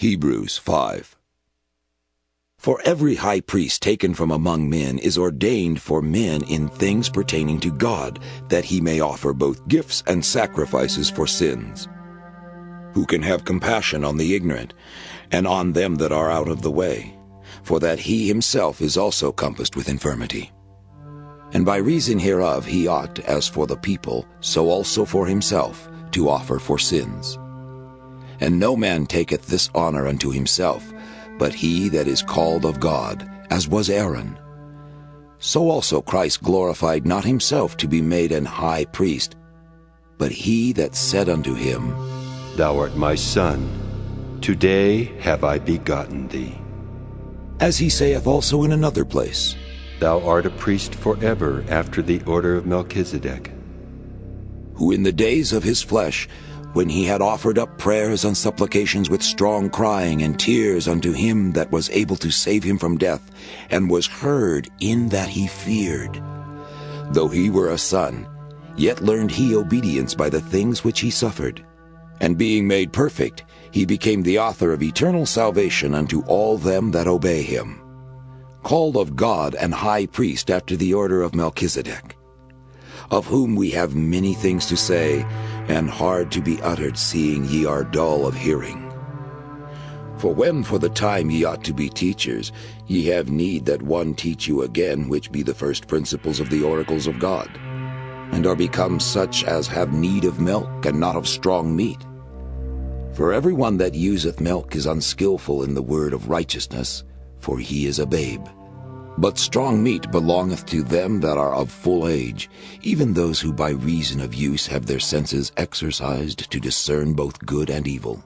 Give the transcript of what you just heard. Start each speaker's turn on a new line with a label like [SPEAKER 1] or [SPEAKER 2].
[SPEAKER 1] Hebrews 5 For every high priest taken from among men is ordained for men in things pertaining to God, that he may offer both gifts and sacrifices for sins. Who can have compassion on the ignorant, and on them that are out of the way, for that he himself is also compassed with infirmity. And by reason hereof he ought, as for the people, so also for himself, to offer for sins. And no man taketh this honor unto himself, but he that is called of God, as was Aaron. So also Christ glorified not himself to be made an high priest, but he that said unto him,
[SPEAKER 2] Thou art my son, today have I begotten thee.
[SPEAKER 1] As he saith also in another place,
[SPEAKER 2] Thou art a priest forever after the order of Melchizedek.
[SPEAKER 1] Who in the days of his flesh, when he had offered up prayers and supplications with strong crying and tears unto him that was able to save him from death, and was heard in that he feared. Though he were a son, yet learned he obedience by the things which he suffered. And being made perfect, he became the author of eternal salvation unto all them that obey him. Called of God and high priest after the order of Melchizedek, of whom we have many things to say, and hard to be uttered, seeing ye are dull of hearing. For when for the time ye ought to be teachers, ye have need that one teach you again, which be the first principles of the oracles of God, and are become such as have need of milk, and not of strong meat. For every one that useth milk is unskilful in the word of righteousness, for he is a babe. But strong meat belongeth to them that are of full age, even those who by reason of use have their senses exercised to discern both good and evil.